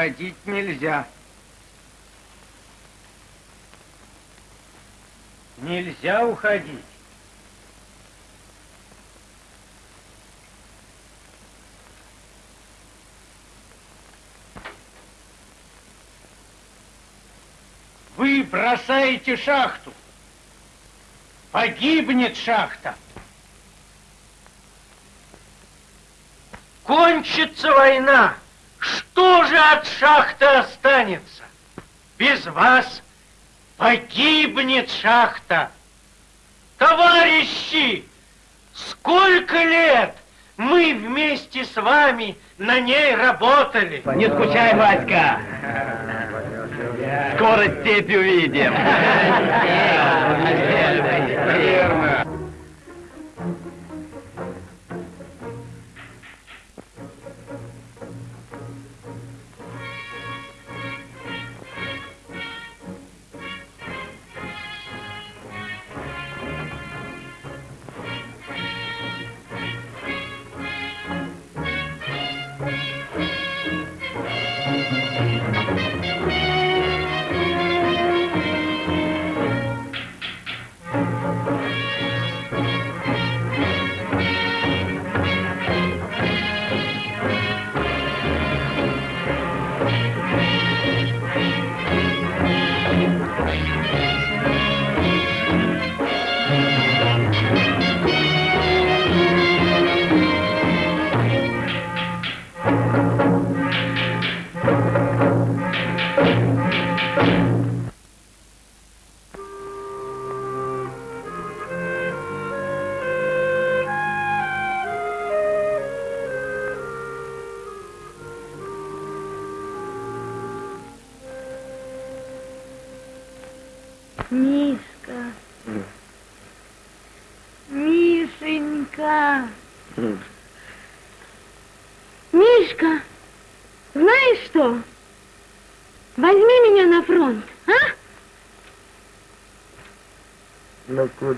уходить нельзя. Нельзя уходить. Вы бросаете шахту. Погибнет шахта. Кончится война. Что же от шахты останется? Без вас погибнет шахта. Товарищи, сколько лет мы вместе с вами на ней работали. Не скучай, Васька. Скоро степь увидим.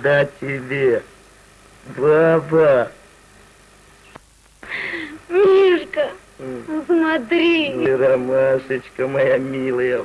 Куда тебе, баба? Мишка, смотри. Ой, Ромашечка моя милая.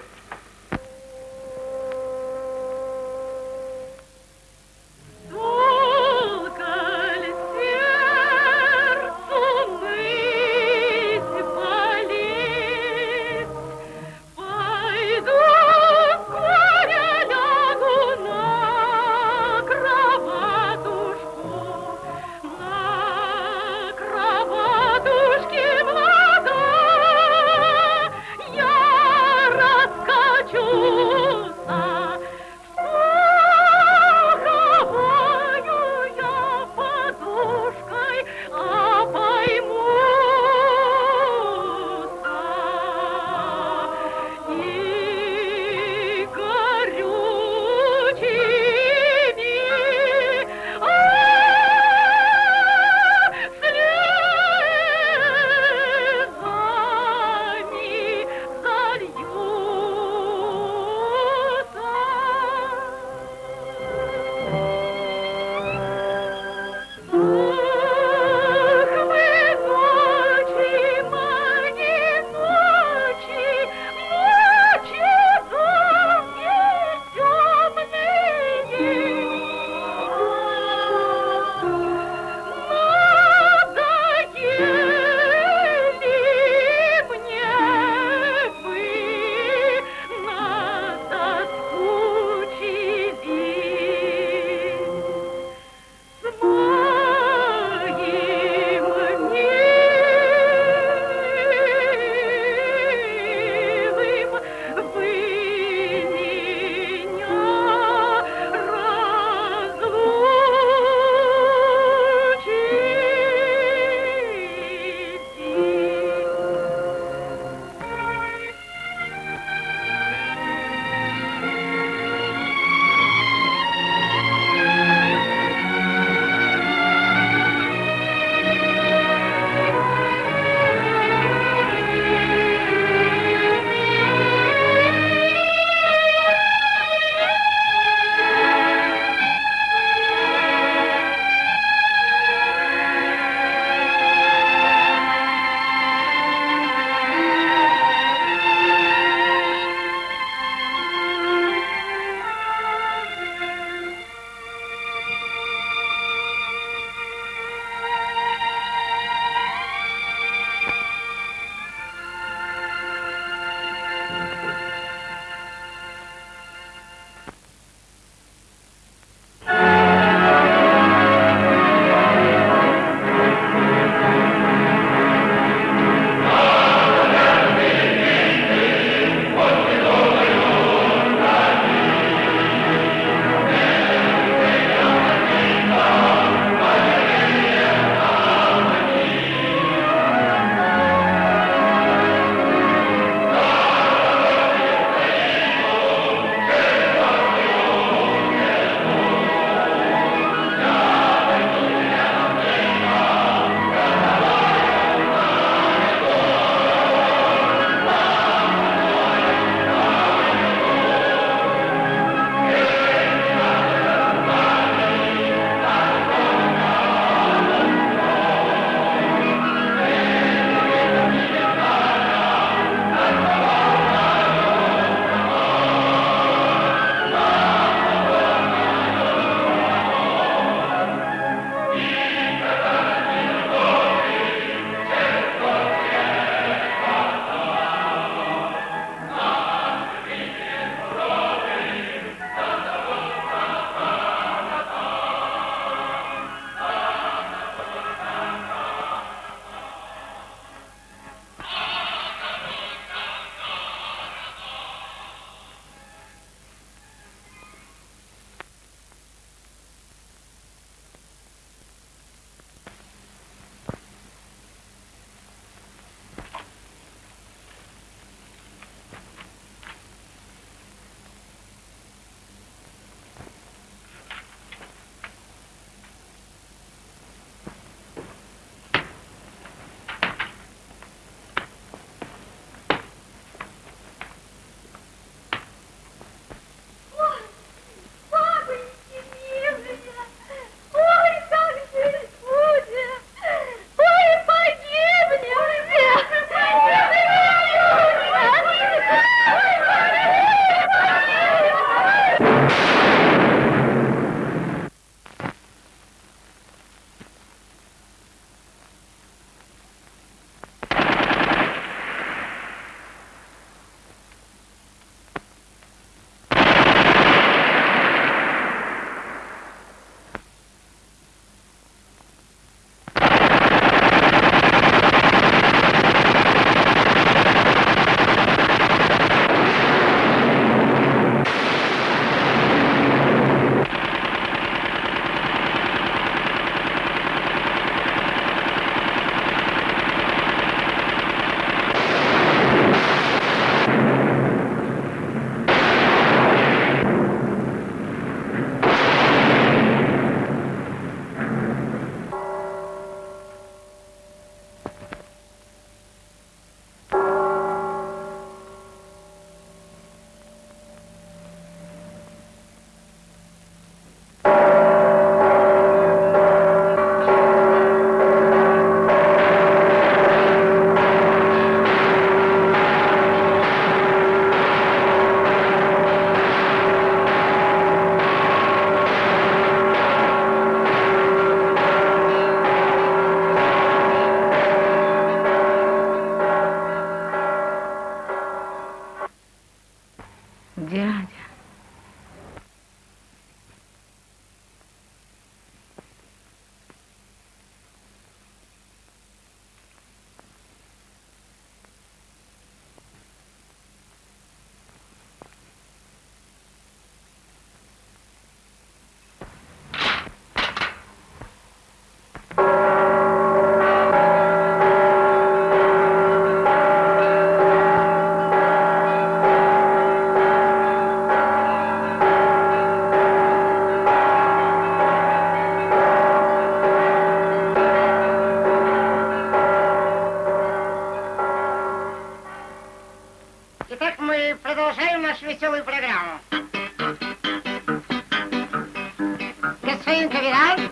Господин капитан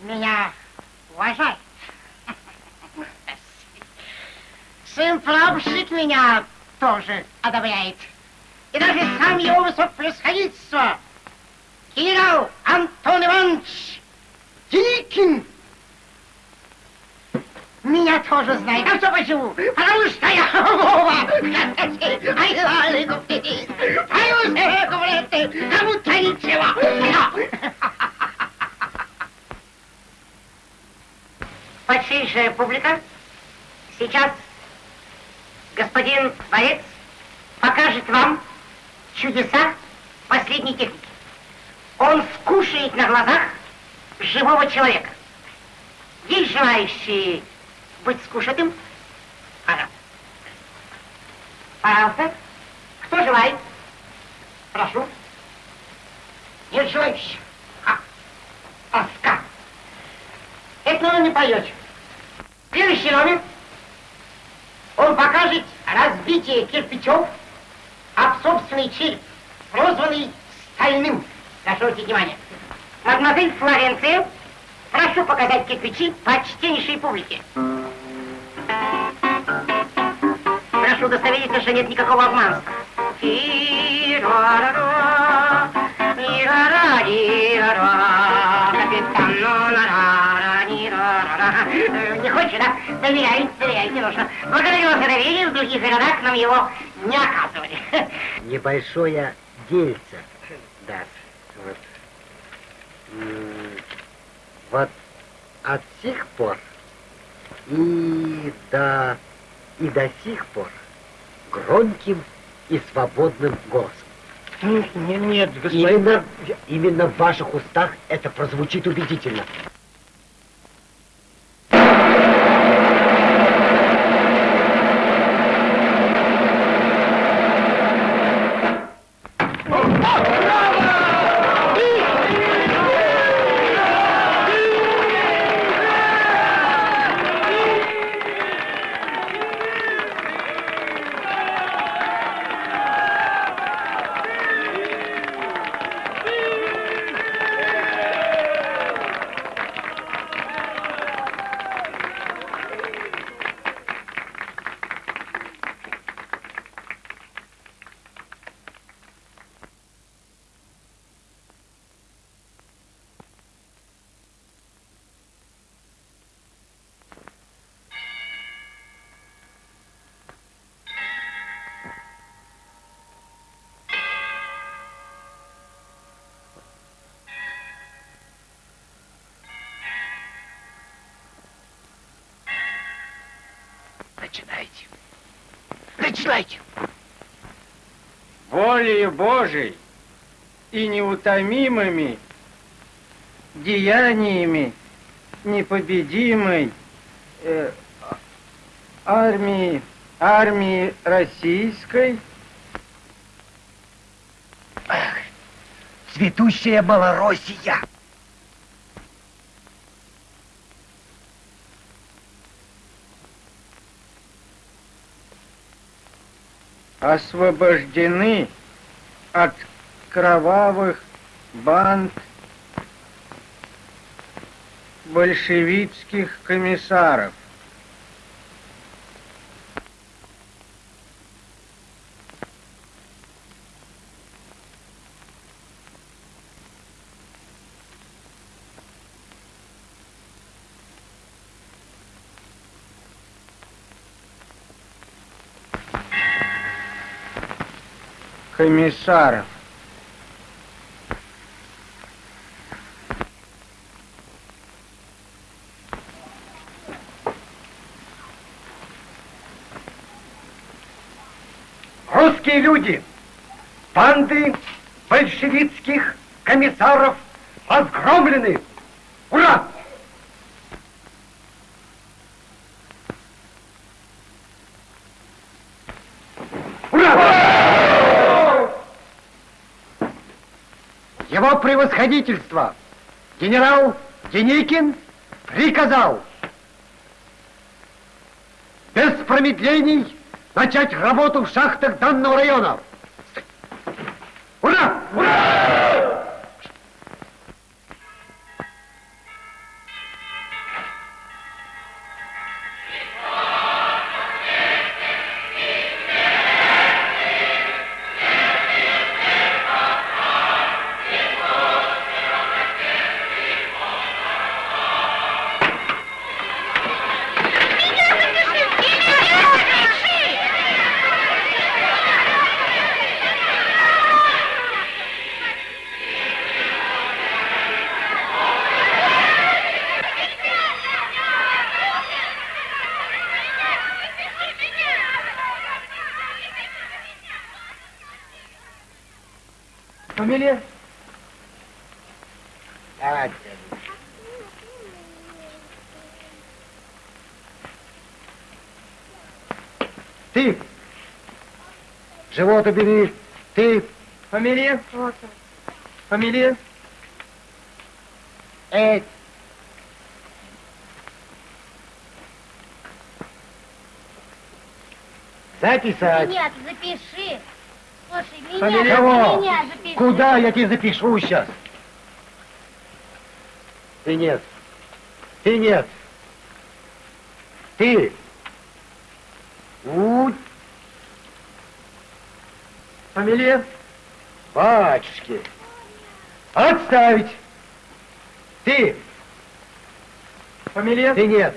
меня уважает. Сын плавщик меня тоже одобряет. И даже сам его высокопревосходительство, генерал Антон Иванович Деникин, меня тоже знает. А что почему? Потому что я Вова. Ай, Кому-то ничего. Почтеннейшая публика, сейчас господин Борец покажет вам чудеса последней техники. Он скушает на глазах живого человека. Есть желающие быть скушатым? Пожалуйста. Пожалуйста. Кто желает? Прошу. Нет желающих. А, тоска. Это он не поете. Следующий номер. Он покажет разбитие кирпичов об собственный череп, прозванный стальным. Прошу внимание. Мадемуазель Флоренция, прошу показать кирпичи почтеннейшей публике. Прошу удостовериться, что нет никакого обманства. Ни-ра-ра-ри-ра-ра, капитан, Хочешь, да? Доверяй, доверяйте, нужно. Благодарю вас за доверие, в других городах нам его не оказывали. Небольшое дельце. Да. Вот. Вот от сих пор и до и до сих пор громким и свободным голосом. Нет, нет, господин... Именно, именно в ваших устах это прозвучит убедительно. Начинайте. Начинайте. волею Божией и неутомимыми деяниями непобедимой э, армии, армии российской Цветущая Малороссия! Освобождены от кровавых банд большевистских комиссаров. Комиссаров. Русские люди, банды большевистских комиссаров разгромлены! Превосходительство генерал Деникин приказал без промедлений начать работу в шахтах данного района. Живот убери! Ты! Фамилия? Фамилия? Эй! Записать! Нет, запиши. Слушай, меня, Фамилия кого? меня запиши. Куда я тебе запишу сейчас? Ты нет. Ты нет. Ты. У. Фамилия? Батюшки. Отставить. Ты. Фамилия? Ты нет.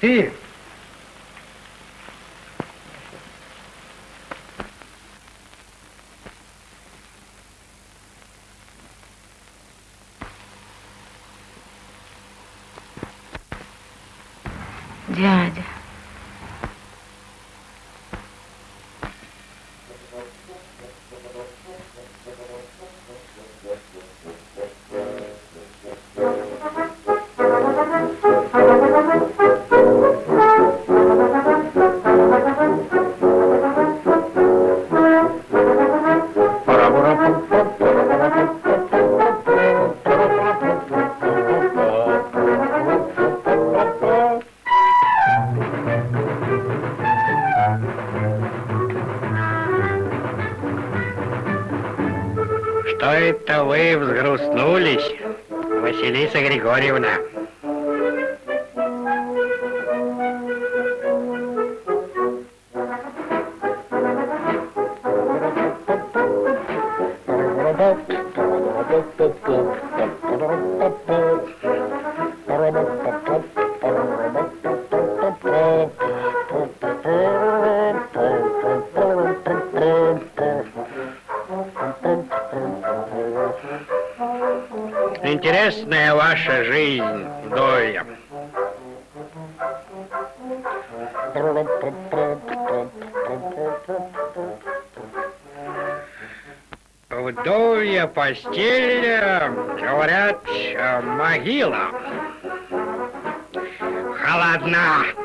Ты. Что вы взгрустнулись, Василиса Григорьевна? Ваша жизнь, Доля. Вдовья постель, говорят, э, могила. Холодна.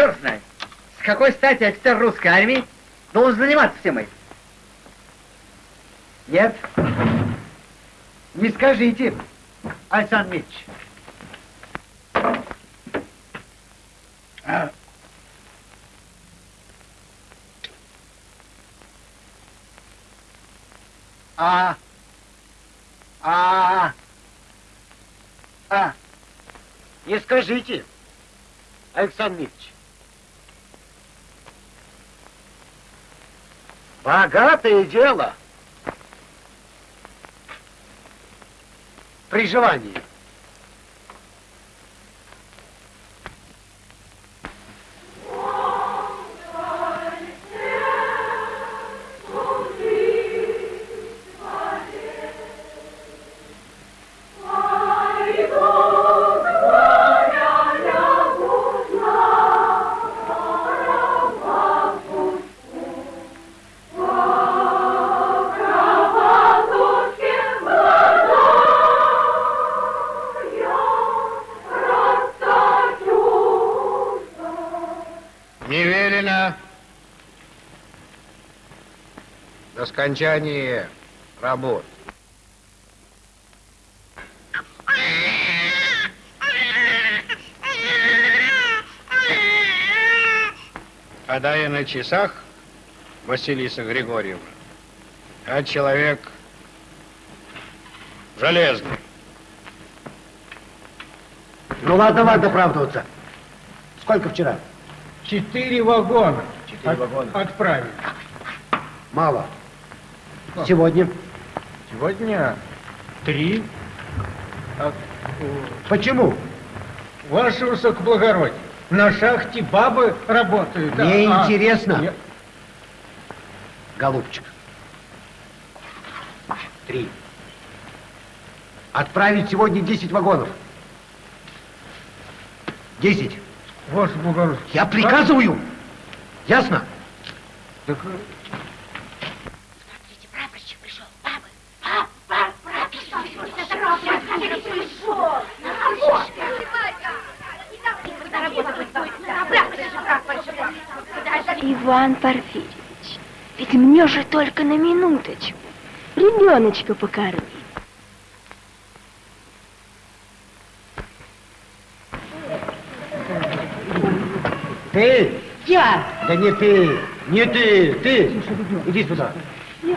Черт знает, с какой стати офицер русской армии должен заниматься всем этим? Нет. Не скажите, Александр Митч. А. А. А. А. Не скажите, Александр Митч. Богатое дело. При желании. До скончания работ. А да я на часах, Василиса Григорьевна, а человек железный. Ну ладно, ладно оправдываться. Сколько вчера? Четыре вагона. Четыре вагона. Отправили. Мало. Сегодня. Сегодня три. А, Почему? Ваше высокоблагородие, на шахте бабы работают. Мне а- интересно. Не- Голубчик. Три. Отправить сегодня 10 вагонов. 10. Ваше благородие. Я приказываю. Ясно? Так, э, Смотрите, прапорщик пришел. Бабы. Пап, пап, прапорщик пришел. Пришел. Иван Порфирьевич, ведь мне же только на минуточку. Ребеночка покорми. Ты? Я. Да не ты. Не ты. Ты. Иди сюда. Иди.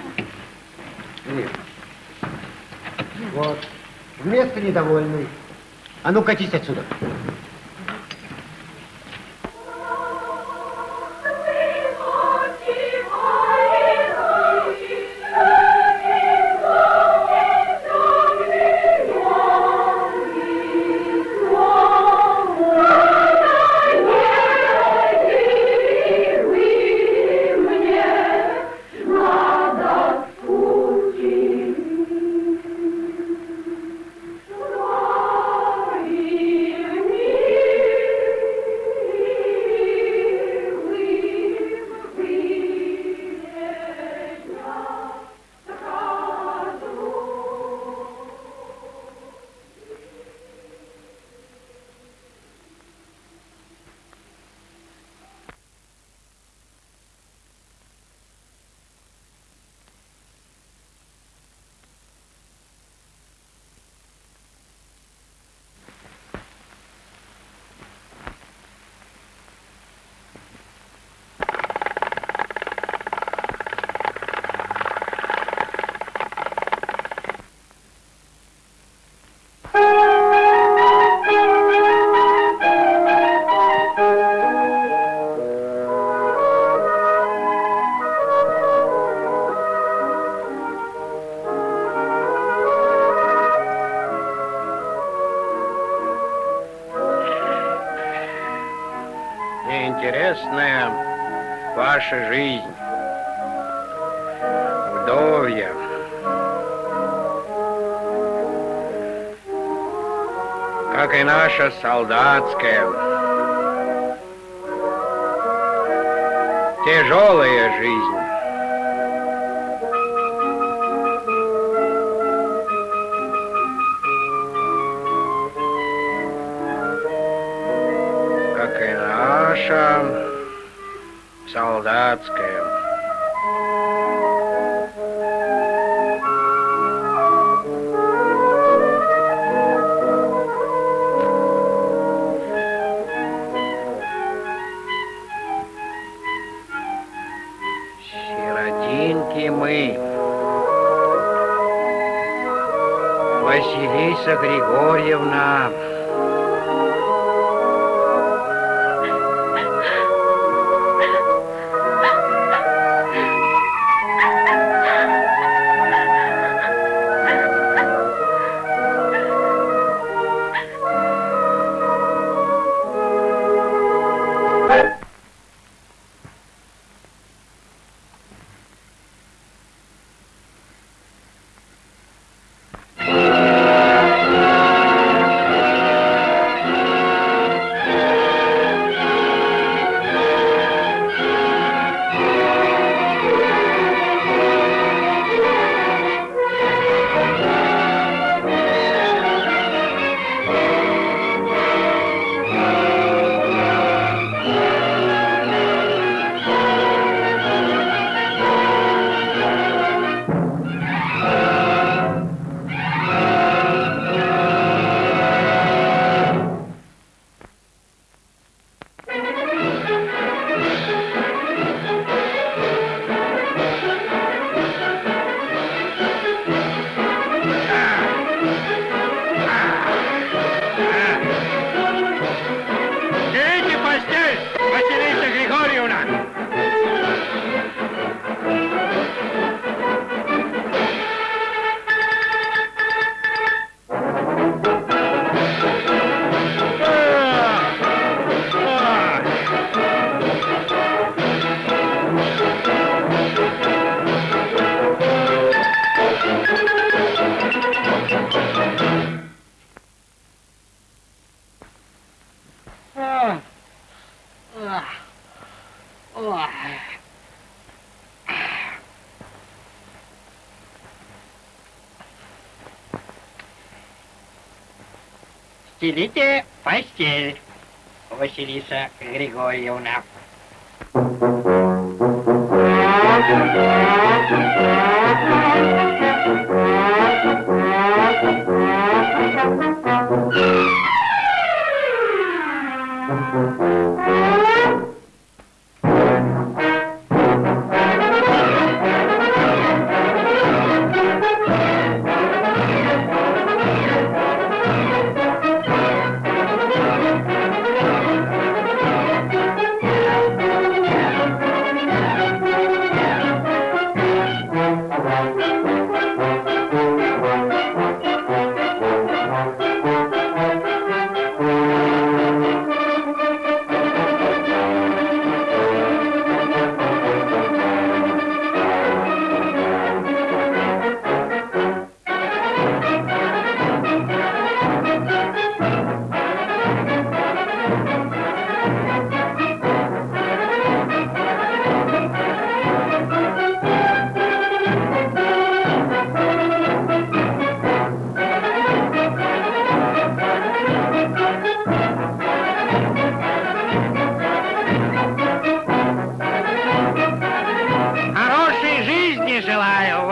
Вот. Вместо недовольный. А ну катись отсюда. наша солдатская. Тяжелая жизнь. Как и наша солдатская. Стелите постель, Василиса Григорьевна.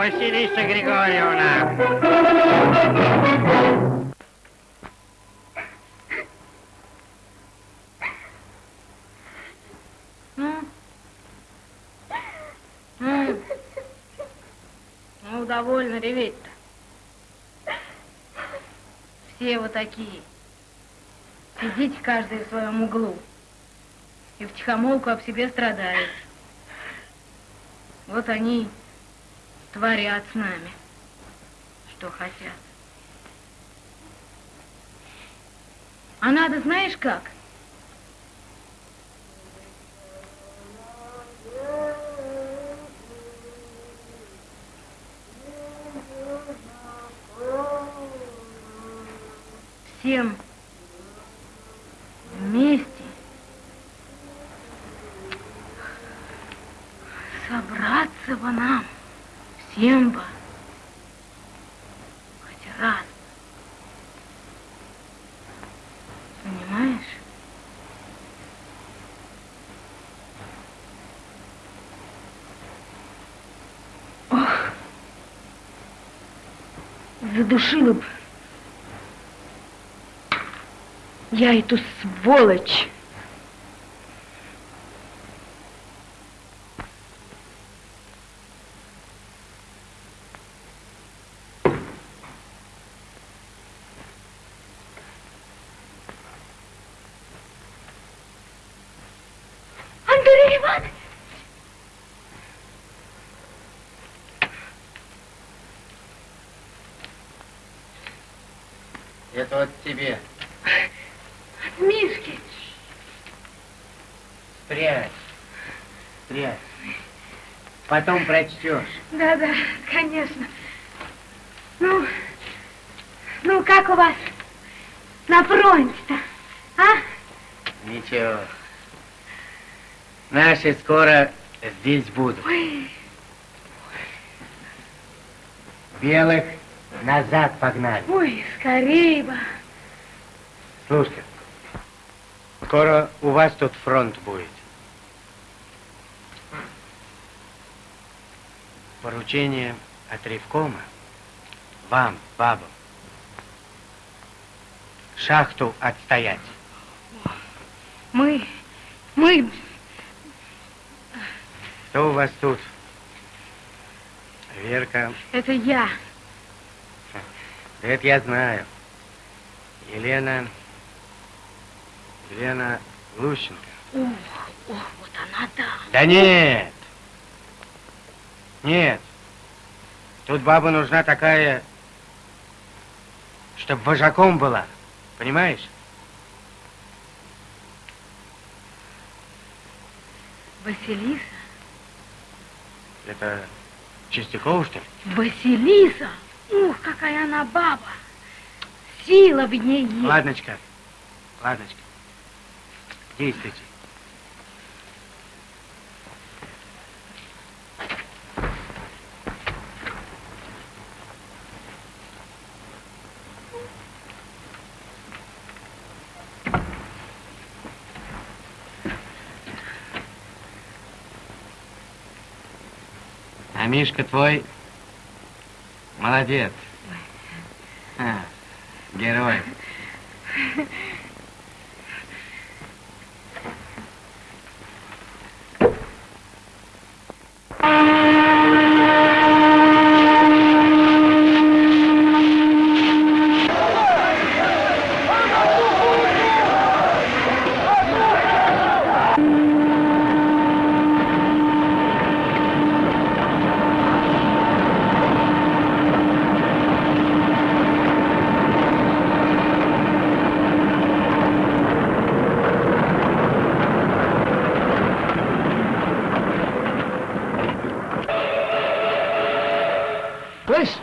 Василиса Григорьевна! Ну, довольно реветь-то. Все вот такие. Сидите каждый в своем углу. И втихомолку об себе страдают. Вот они творят с нами, что хотят. А надо, знаешь как? Всем вместе Симба, хотя рано. Понимаешь? Ох, задушила бы я эту сволочь. Тебе. Мишки! Спрячь. Спрячь. Потом прочтешь. Да, да, конечно. Ну, ну как у вас на фронте-то, а? Ничего. Наши скоро здесь будут. Ой, Белых назад погнали. ой, скорее бы. Слушай, скоро у вас тут фронт будет. Поручение от Ревкома вам, бабам, шахту отстоять. Мы, мы, Кто у вас тут? Верка, это я. да это я знаю. Елена, Елена Лущенко. Ох, ох, вот она да. Да нет. Нет. Тут баба нужна такая, чтобы вожаком была. Понимаешь? Василиса? Это Чистякова, что ли? Василиса? Ух, какая она баба. Сила в ней есть. Ладночка, ладночка. Действуйте. А Мишка твой молодец. А, герой. Слышь,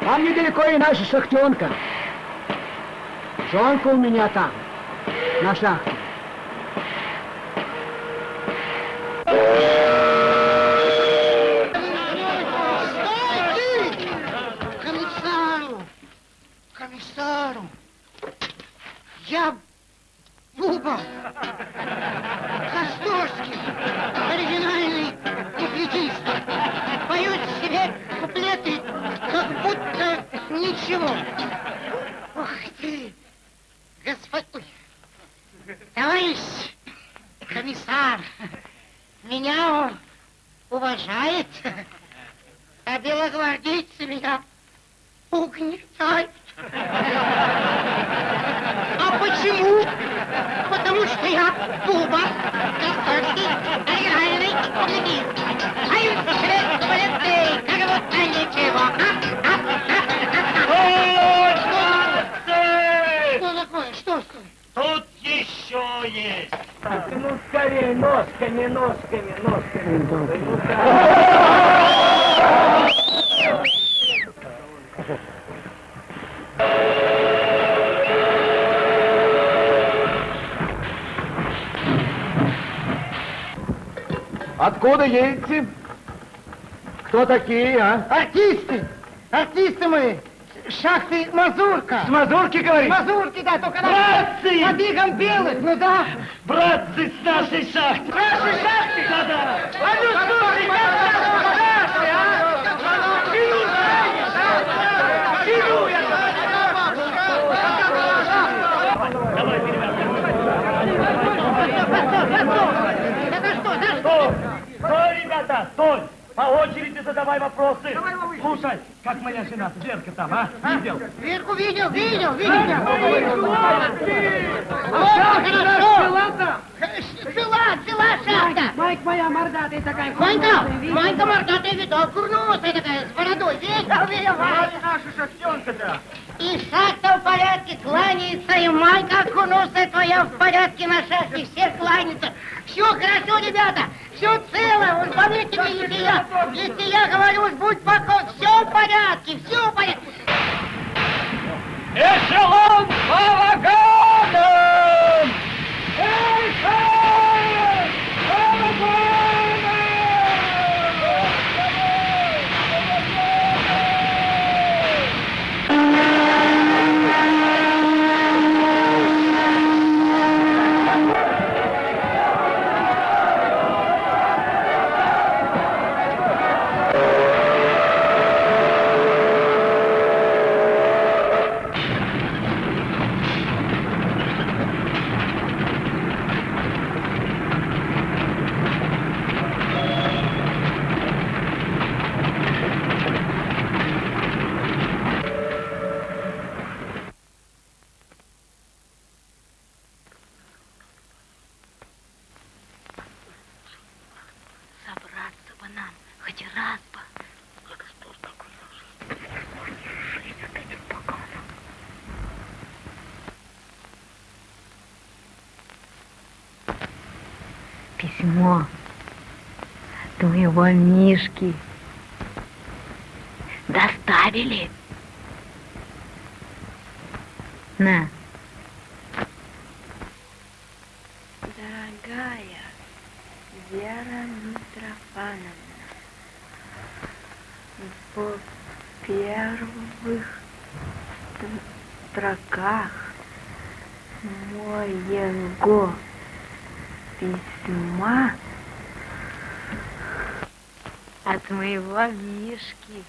там недалеко и наша шахтенка. Жонка у меня там, на шахте. Комиссару! Комиссару! Я Буба! Костовский! Оригинальный куплетист! Поют себе куплеты, как будто ничего. Ух ты! Господь... Ой. Товарищ комиссар, меня он уважает, а белогвардейцы меня угнетают. А почему? Потому что я Буба, Костовский, оригинальный куплетист. Поют себе куплеты, как будто ничего. А? А? А? Что такое? Что с? Тут еще есть. Ну, скорее, ножками, ножками, ножками. Откуда едете? Кто такие, а? Артисты! Артисты мы. Шахты Мазурка. С мазурки, говоришь? Мазурки, да, только на... Братцы! Под игом белых, ну да. Братцы с нашей шахты! С нашей шахты? Да-да! А ну слушай, а? Стой, ребята, стой! По очереди задавай вопросы. Слушай, как моя жена, Верка там, а? Видел? Верку видел, видел, видел. Шахта, хорошо. Цела, цела шахта. Майк моя мордатая такая. Манька, Манька мордатая видал, курносая такая, с бородой. Видел, видел, наша шахтенка-то. И шахта в порядке, кланяется, и Майка курносая твоя в порядке на шахте, все кланяются. Все хорошо, ребята, все цело, уж поверьте мне, если я, если я говорю, уж будь покой, все в порядке, все в порядке. Эшелон по вагонам! Эшелон по Собраться бы нам хоть раз бы. Письмо твоего Мишки доставили. На. Дорогая Вера Митрофановна, в первых строках моего письма от моего Мишки.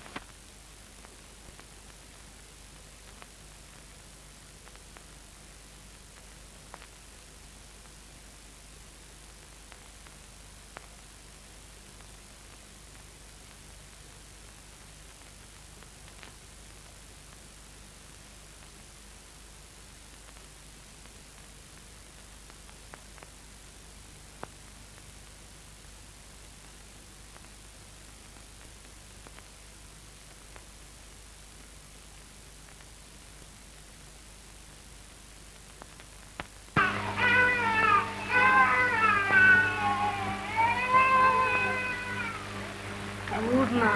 Трудно.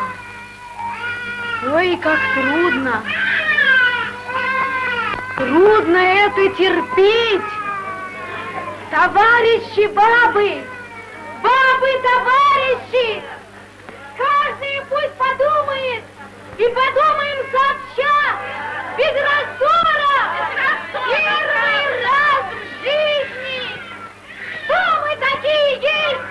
Ой, как трудно. Трудно это терпеть. Товарищи бабы, бабы, товарищи, каждый пусть подумает, и подумаем сообща, без раздора, первый раз в жизни, что мы такие есть.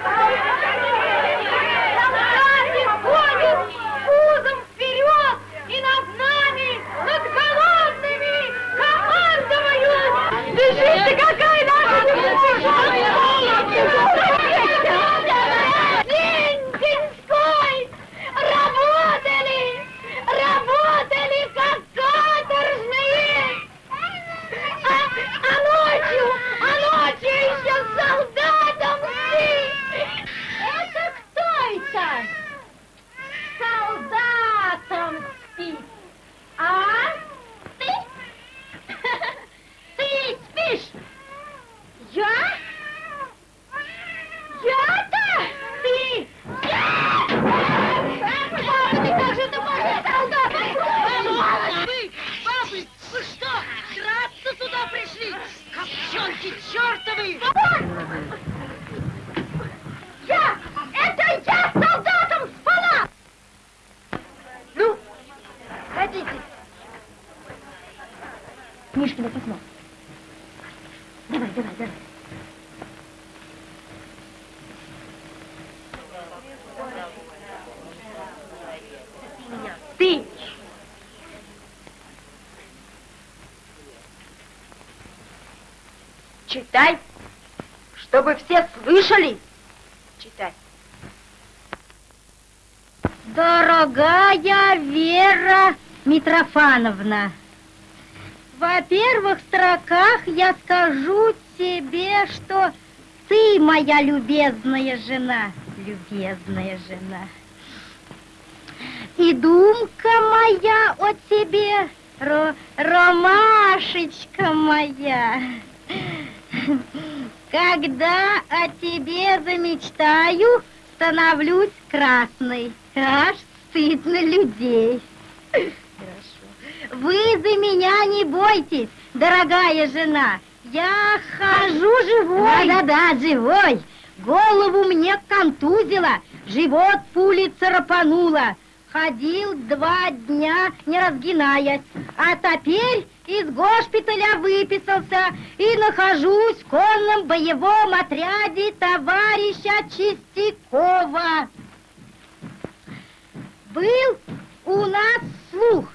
Солдаты ходят пузом вперед, и над нами, над голодными, командуют. Держите, какая наша День деньской, работа Садитесь. Мишкино письмо. Давай, давай, давай. Ты! Читай, чтобы все слышали. Читай. Дорогая Вера Митрофановна, во-первых, в строках я скажу тебе, что ты моя любезная жена, любезная жена. И думка моя о тебе, ро ромашечка моя, когда о тебе замечтаю, становлюсь красной. Аж стыдно людей. Хорошо. Вы за меня не бойтесь, дорогая жена. Я хожу живой. Да-да-да, живой. Голову мне контузило, живот пули царапанула. Ходил два дня, не разгинаясь, а теперь из госпиталя выписался и нахожусь в конном боевом отряде товарища Чистякова. Был у нас слух,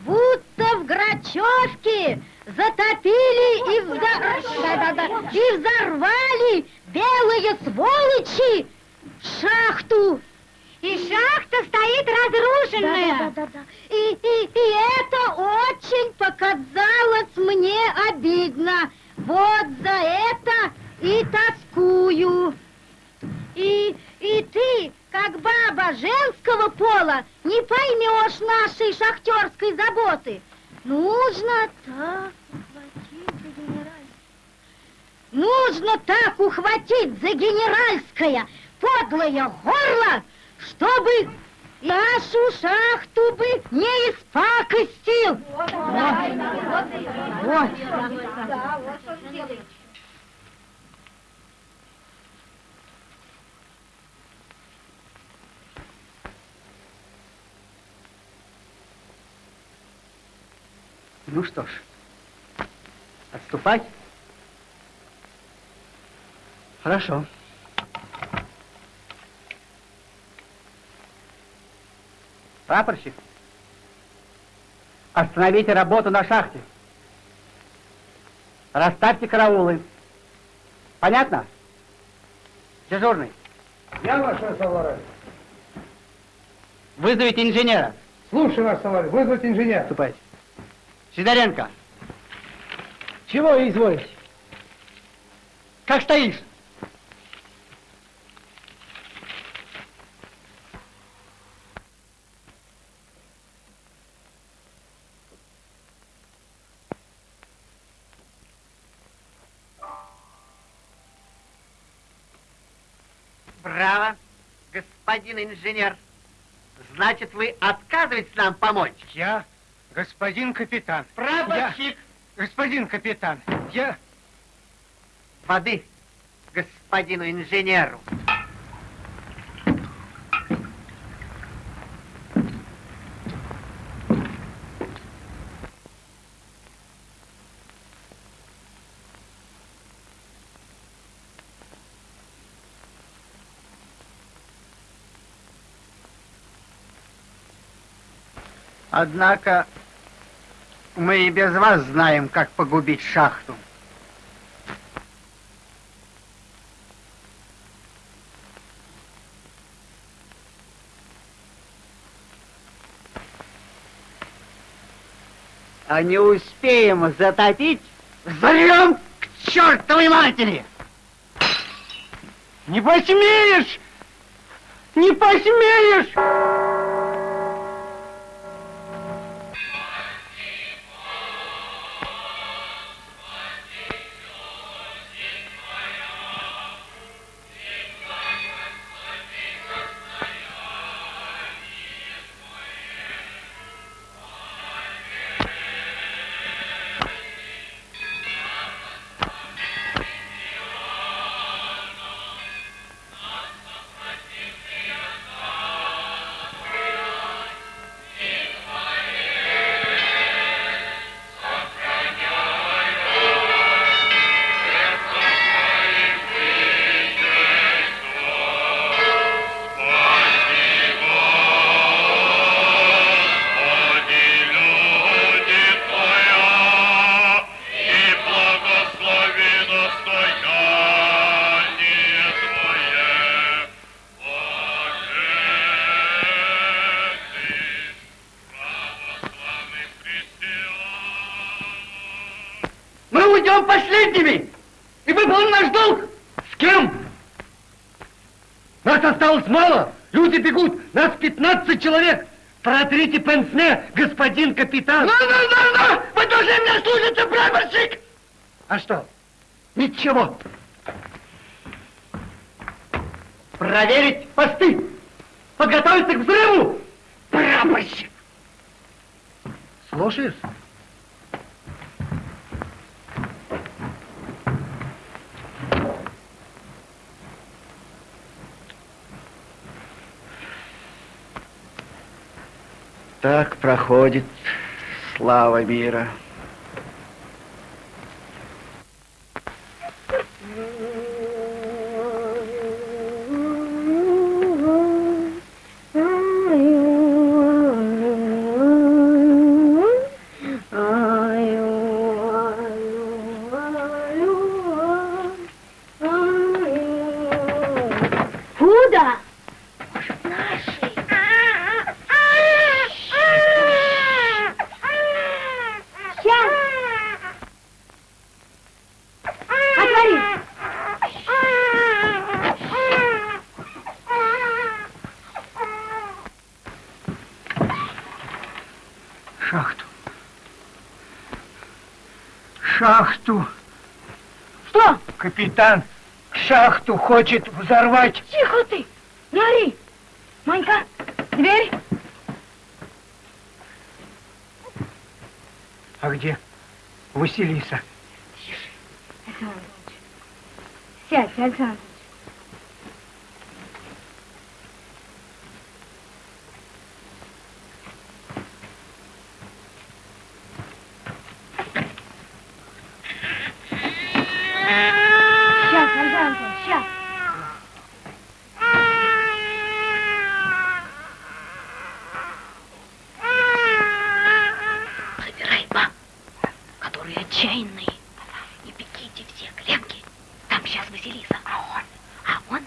будто в Грачевке затопили и, взор... да, да, да, и взорвали белые сволочи шахту. И шахта стоит разрушенная. Да, да, да, да. И, и, и это очень показалось мне обидно. Вот за это и тоскую. И, и ты, как баба женского пола, не поймешь нашей шахтерской заботы. Нужно так ухватить за генеральское. Нужно так ухватить за генеральское подлое горло, чтобы нашу шахту бы не испакостил. Вот. Вот. Ну что ж, отступать? Хорошо. Прапорщик, остановите работу на шахте. Расставьте караулы. Понятно? Дежурный. Я, ваш товарищ. Вызовите инженера. Слушай, ваш товарищ, вызвать инженера. Ступайте. Сидоренко. Чего изволите? Как стоишь? Браво, господин инженер. Значит, вы отказываетесь нам помочь? Я, господин капитан. Прапорщик. Я, господин капитан, я... Воды господину инженеру. Однако мы и без вас знаем, как погубить шахту. А не успеем затопить, взорвем к чертовой матери! Не посмеешь! Не посмеешь! Осталось мало. Люди бегут. Нас 15 человек. Протрите пенсне, господин капитан. Ну, ну, ну, ну! Вы должны меня слушаться, прапорщик! А что? Ничего. Проверить посты. Подготовиться к взрыву. Прапорщик. Слушаюсь. Так проходит слава мира. Капитан шахту хочет взорвать. Тихо ты! Не ори! Манька, дверь! А где Василиса? Александр Иванович. Сядь, Александр. Сейчас, Александр, сейчас. Собирай баб, которые отчаянные, и бегите все к Ленке. Там сейчас Василиса, а он, а он,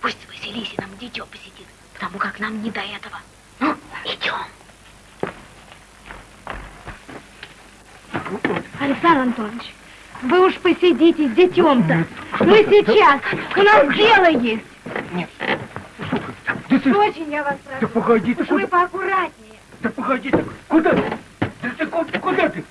пусть Василисе нам дитё посидит, потому как нам не до этого. Ну, идем. Александр Антонович, вы уж посидите с детем-то. Мы сейчас. У нас дело есть. Нет. Очень я вас прошу. Да погоди ты, Уж вы куда? поаккуратнее. Да погоди ты, куда ты? Да ты куда ты?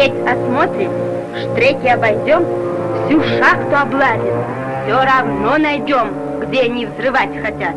Треть осмотрим, штреки обойдем, всю шахту облазим. Все равно найдем, где они взрывать хотят.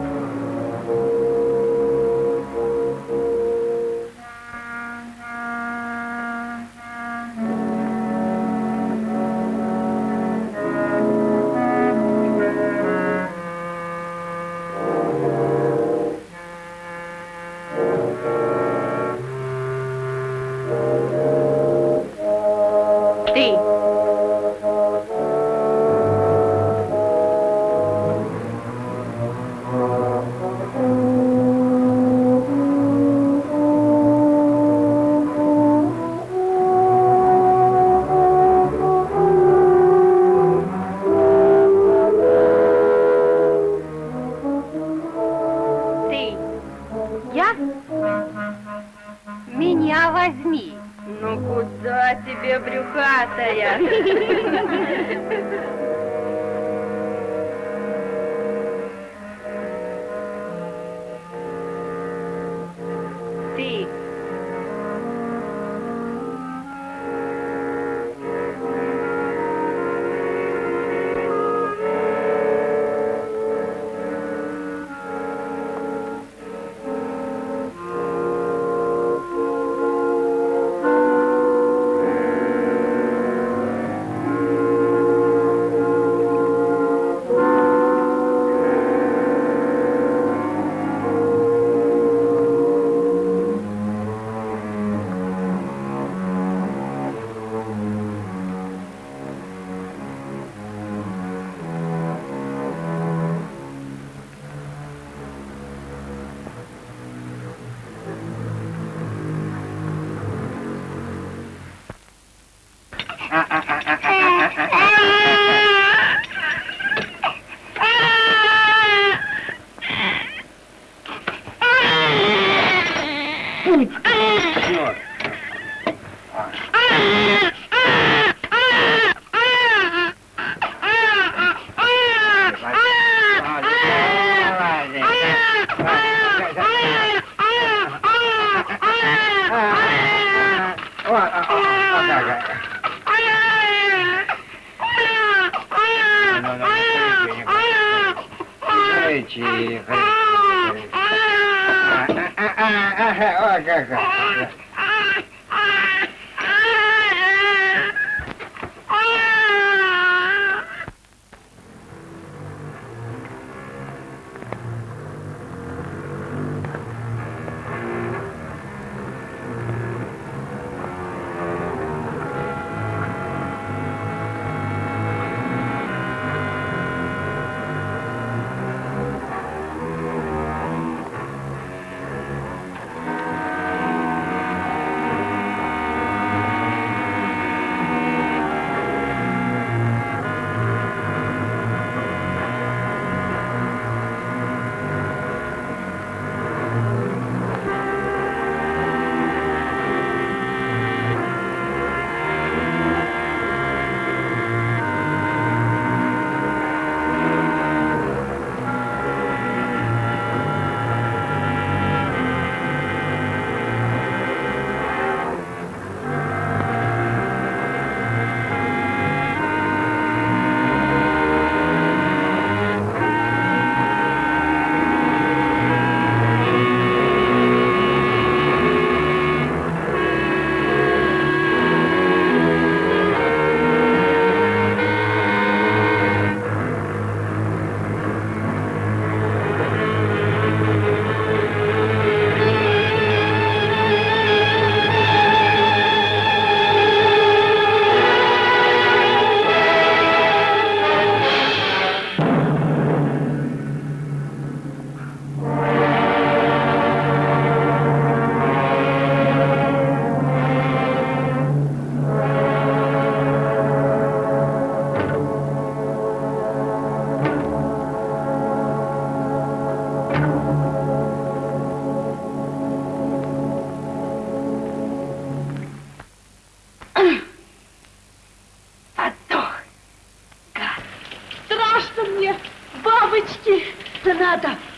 cuenta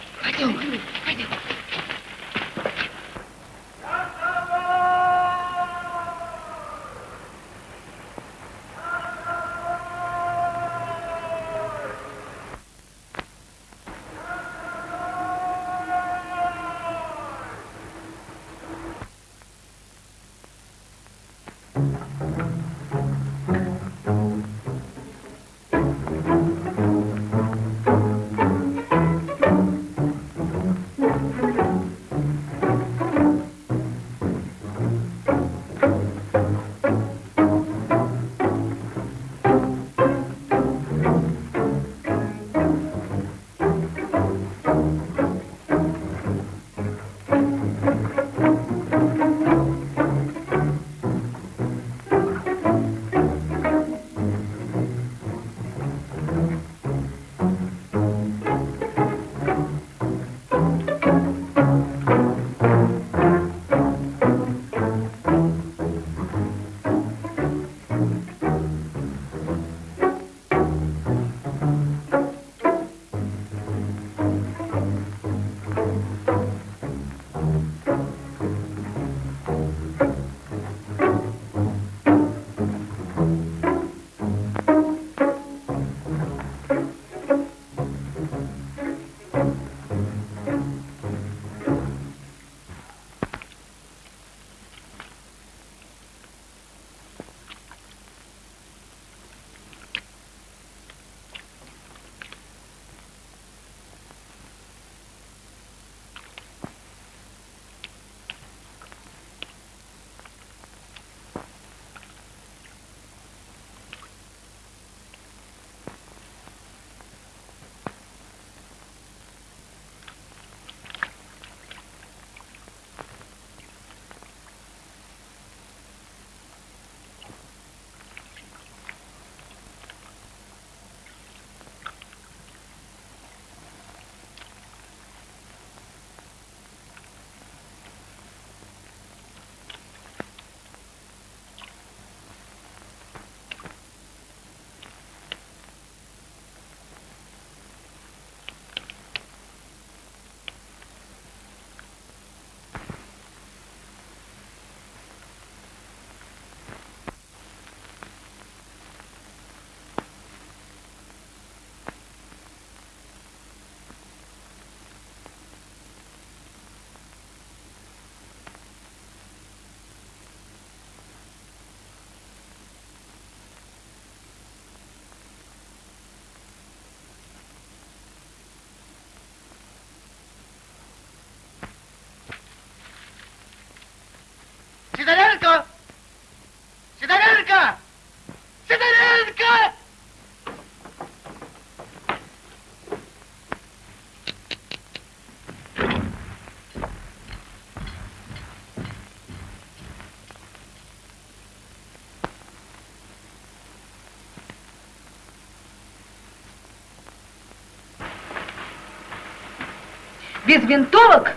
винтовок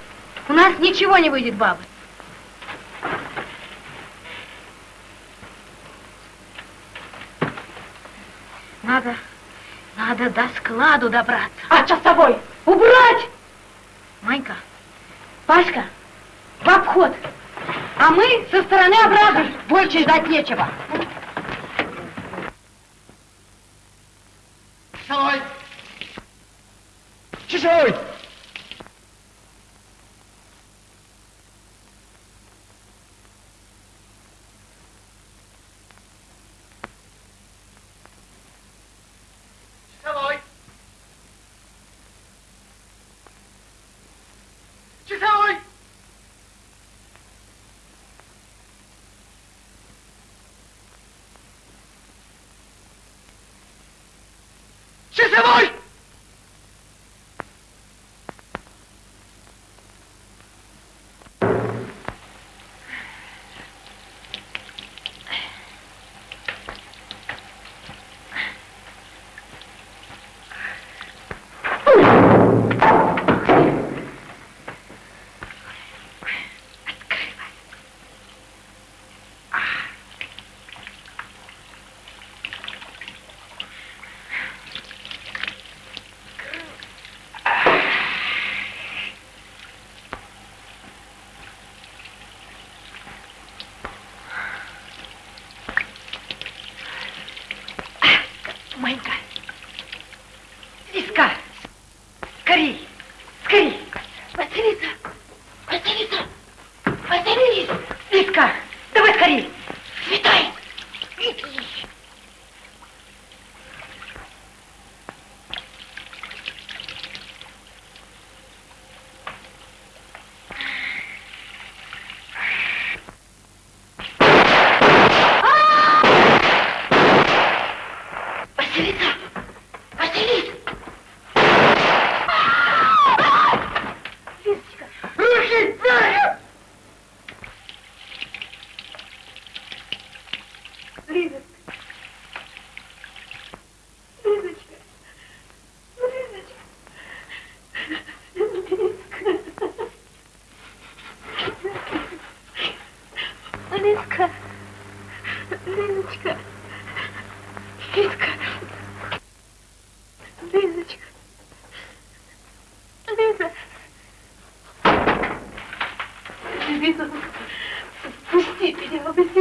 у нас ничего не выйдет, бабы. Надо, надо до складу добраться. А часовой? Убрать! Манька, Пашка, в обход. А мы со стороны обратно. Больше ждать нечего.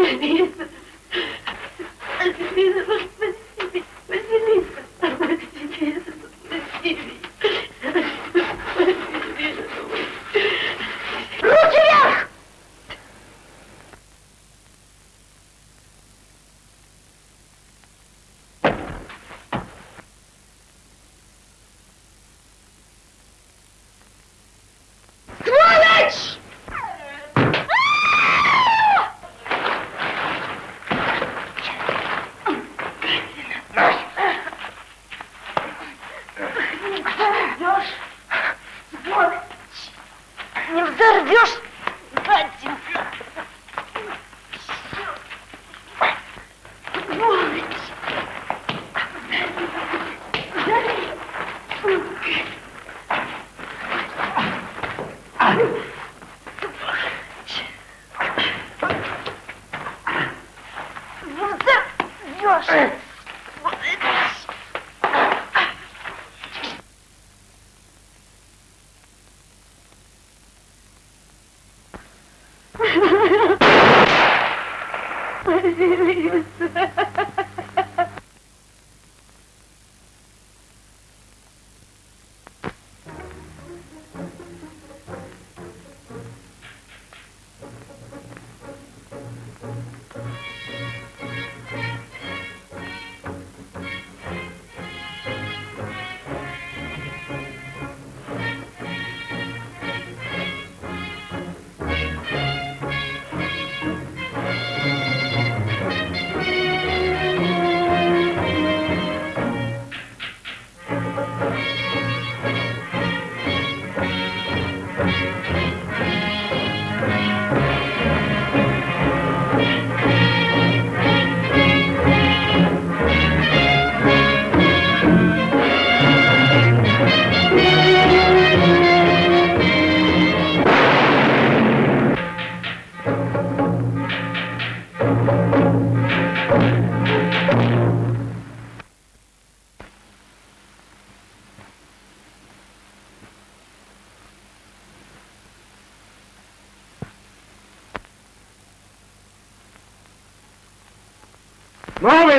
меня, Василиса.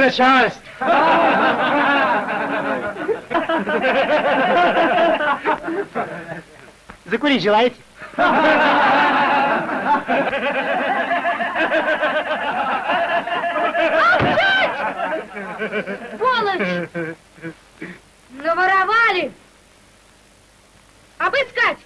Начальство. Закурить желаете? Сволочь! Наворовали! Обыскать!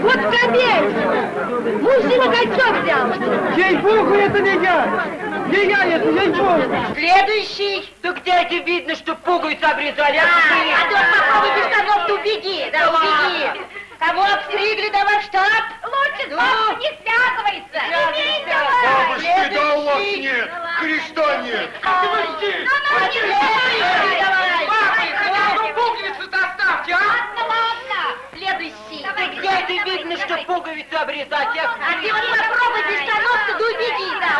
Вот пробей! Мужчина кольцо взял! Ей-богу, это не я! Не я это, ей-богу! Следующий. Да где это видно, что пуговицу обрезали? А, а ты вот попробуй без штанов, ты убеги, да, убеги. Кого обстригли, давай в штаб. Лучше Ну? папа не связывается. Имей давай. Бабушки, да у вас нет, креста нет. Подожди. Ну, ну, не следующий давай. Ну пуговицу-то оставьте, а? Ладно, ладно. Следующий. Да где это видно, что пуговицу обрезать? Я... А ты вот попробуй без штанов, ты да убеги, да.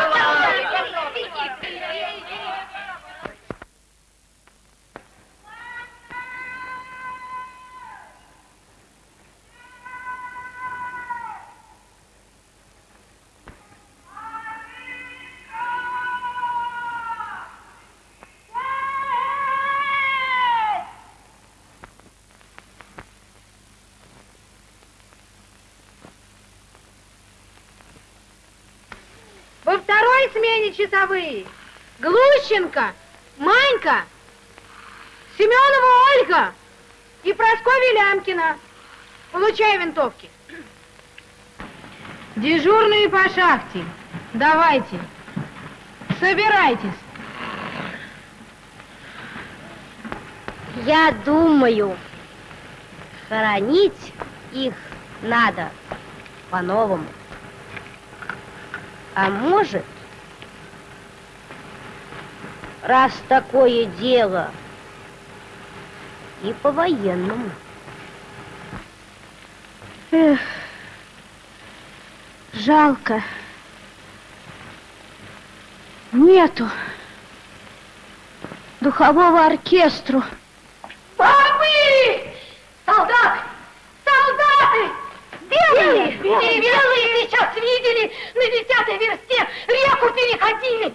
Смене часовые Глущенко, Манька, Семенова Ольга и Прасковья Лямкина. Получай винтовки. Дежурные по шахте. Давайте. Собирайтесь. Я думаю, хоронить их надо по-новому. А может, раз такое дело, и по-военному. Эх, жалко. Нету духового оркестру. Папы! Солдат! Солдаты! Белые! Белые! Белые сейчас видели на десятой версте реку переходили!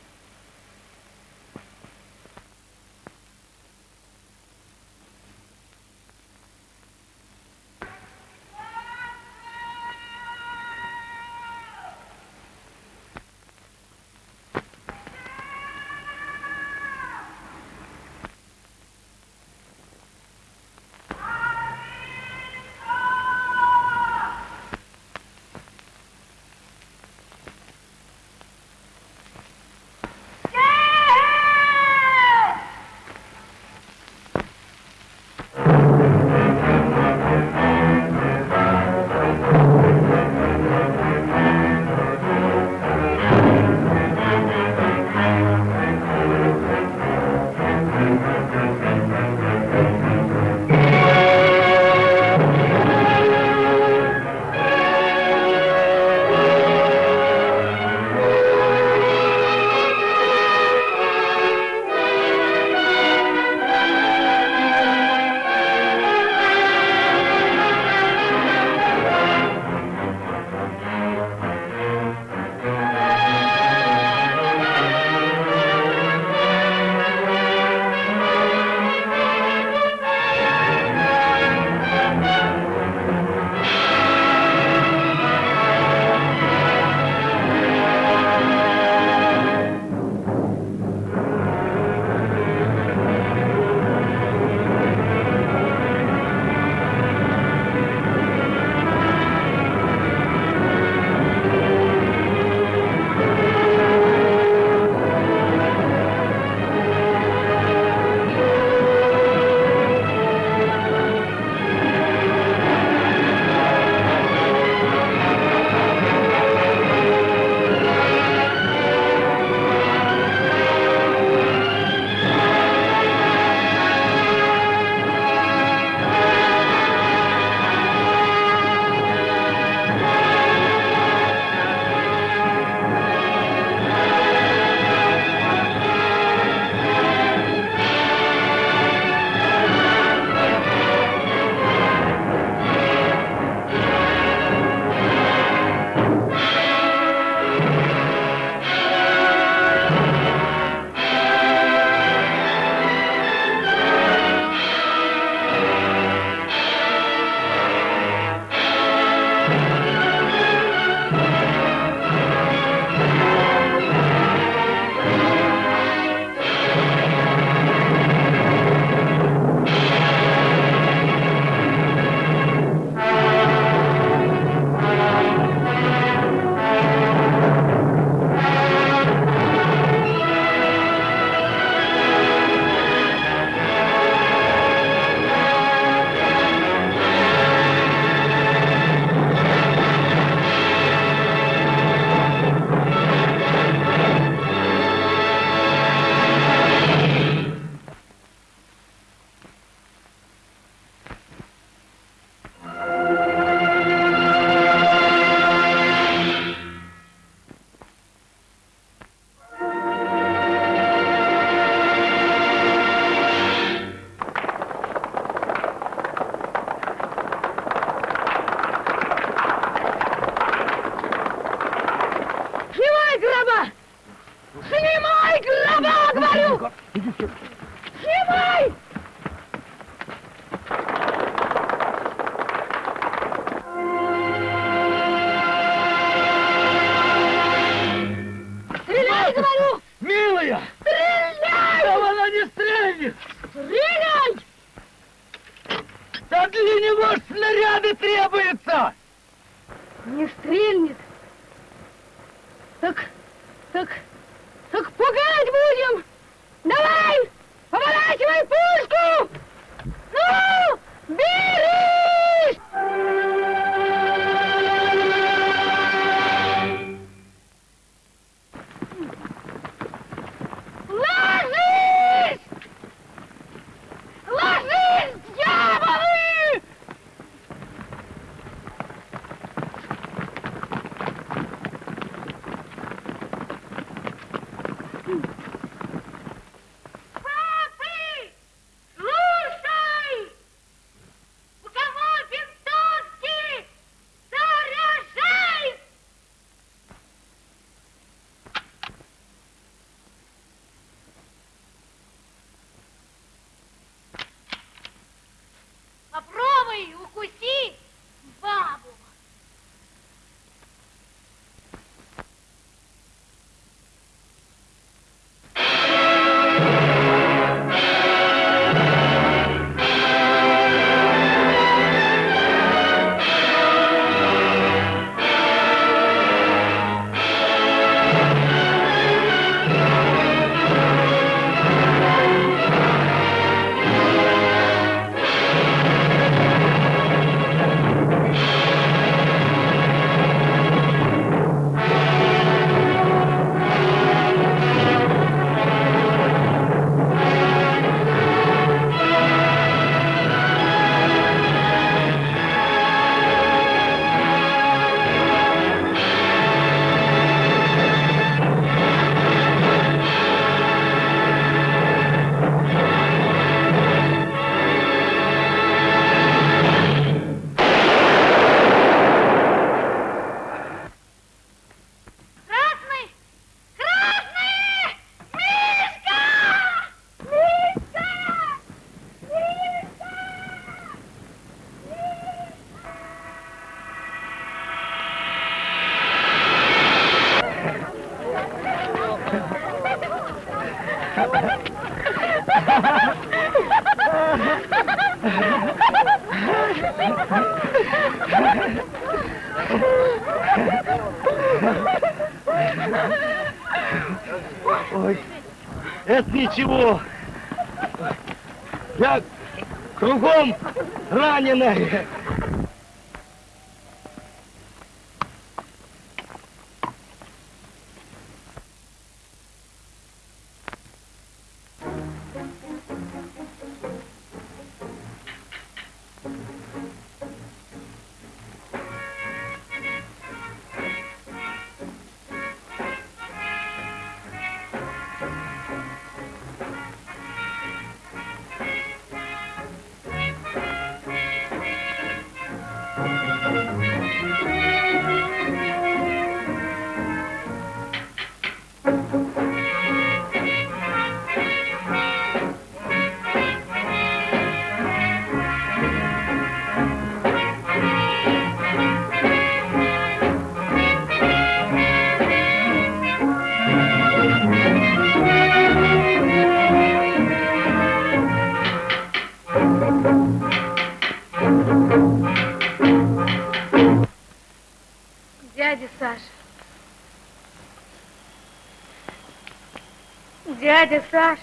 Дядя Саша.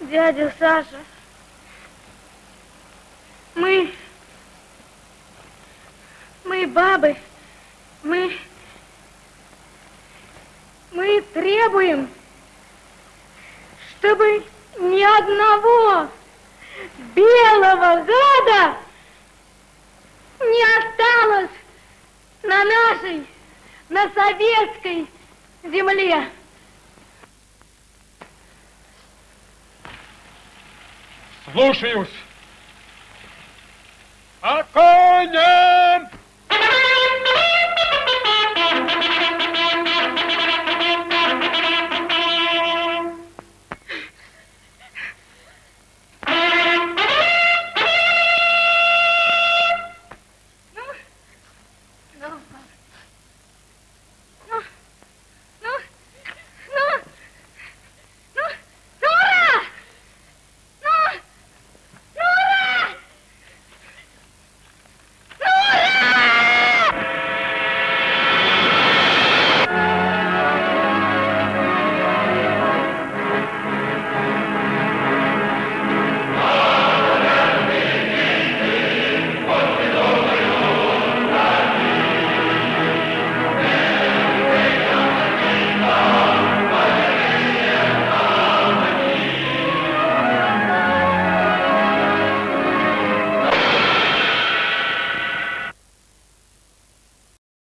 Дядя Саша. Мы... Мы бабы. Мы... Мы требуем, чтобы ни одного белого гада не осталось на нашей, на советской земле. Слушаюсь.